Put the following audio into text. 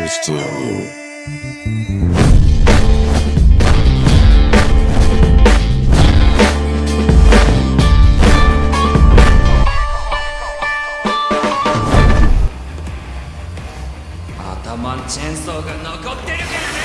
るしやう頭のチェーンソーが残ってるからね。